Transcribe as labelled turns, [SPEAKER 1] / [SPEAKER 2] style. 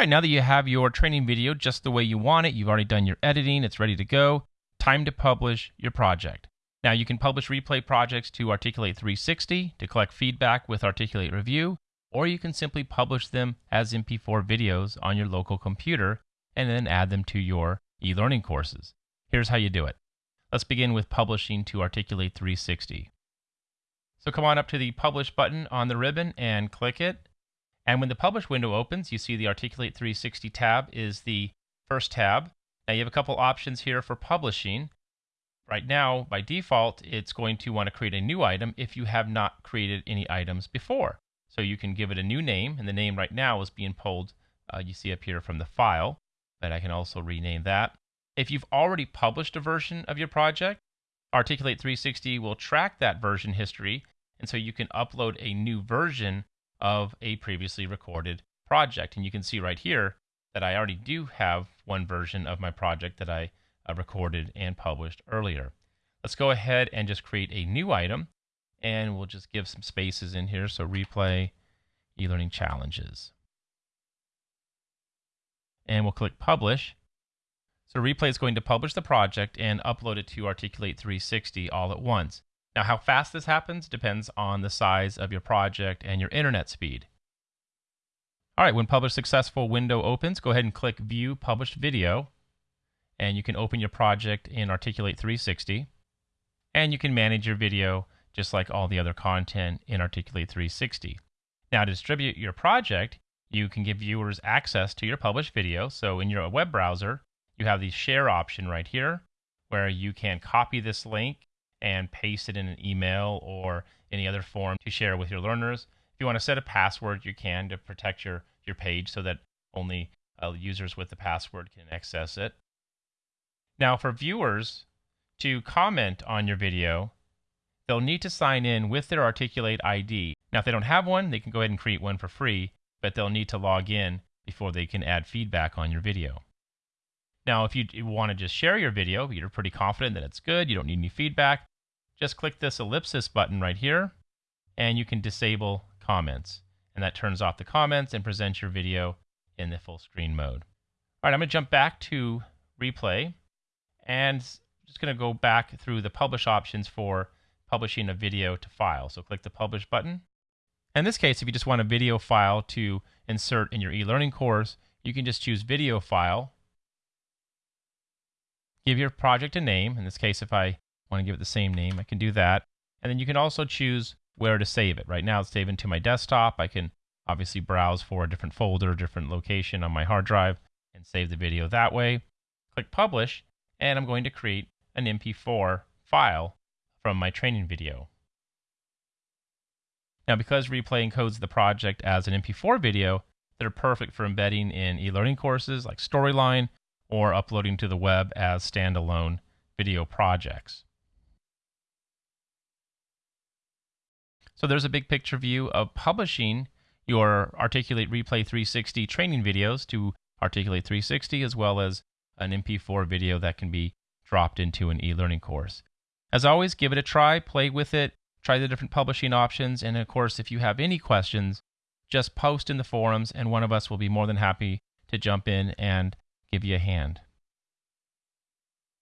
[SPEAKER 1] right, now that you have your training video just the way you want it, you've already done your editing, it's ready to go, time to publish your project. Now you can publish replay projects to Articulate 360 to collect feedback with Articulate Review, or you can simply publish them as MP4 videos on your local computer and then add them to your e-learning courses. Here's how you do it. Let's begin with publishing to Articulate 360. So come on up to the Publish button on the ribbon and click it. And when the Publish window opens, you see the Articulate 360 tab is the first tab. Now you have a couple options here for publishing. Right now, by default, it's going to want to create a new item if you have not created any items before. So you can give it a new name, and the name right now is being pulled, uh, you see up here from the file, but I can also rename that. If you've already published a version of your project, Articulate 360 will track that version history, and so you can upload a new version of a previously recorded project. And you can see right here that I already do have one version of my project that I uh, recorded and published earlier. Let's go ahead and just create a new item, and we'll just give some spaces in here. So replay e-learning challenges. And we'll click publish. So Replay is going to publish the project and upload it to Articulate 360 all at once. Now, how fast this happens depends on the size of your project and your internet speed. All right, when Publish Successful window opens, go ahead and click View Published Video, and you can open your project in Articulate 360, and you can manage your video just like all the other content in Articulate 360. Now, to distribute your project, you can give viewers access to your published video. So in your web browser, you have the share option right here where you can copy this link and paste it in an email or any other form to share with your learners. If you want to set a password, you can to protect your, your page so that only uh, users with the password can access it. Now, for viewers to comment on your video, they'll need to sign in with their Articulate ID. Now, if they don't have one, they can go ahead and create one for free, but they'll need to log in before they can add feedback on your video. Now, if you want to just share your video, you're pretty confident that it's good, you don't need any feedback, just click this ellipsis button right here, and you can disable comments. And that turns off the comments and presents your video in the full screen mode. All right, I'm going to jump back to replay, and just going to go back through the publish options for publishing a video to file. So click the publish button. In this case, if you just want a video file to insert in your e-learning course, you can just choose video file give your project a name. In this case, if I want to give it the same name, I can do that. And then you can also choose where to save it. Right now, it's saving to my desktop. I can obviously browse for a different folder, different location on my hard drive, and save the video that way. Click Publish, and I'm going to create an MP4 file from my training video. Now, because Replay encodes the project as an MP4 video, they're perfect for embedding in e-learning courses like Storyline or uploading to the web as standalone video projects. So there's a big picture view of publishing your Articulate Replay 360 training videos to Articulate 360 as well as an MP4 video that can be dropped into an e-learning course. As always, give it a try, play with it, try the different publishing options, and of course, if you have any questions, just post in the forums and one of us will be more than happy to jump in and give you a hand.